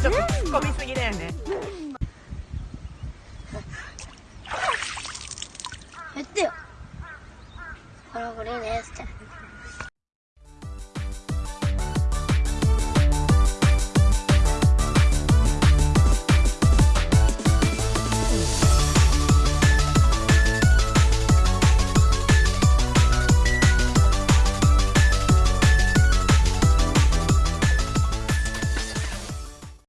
ちょっと突っ込みすぎだよね。やってよ。これこれですって。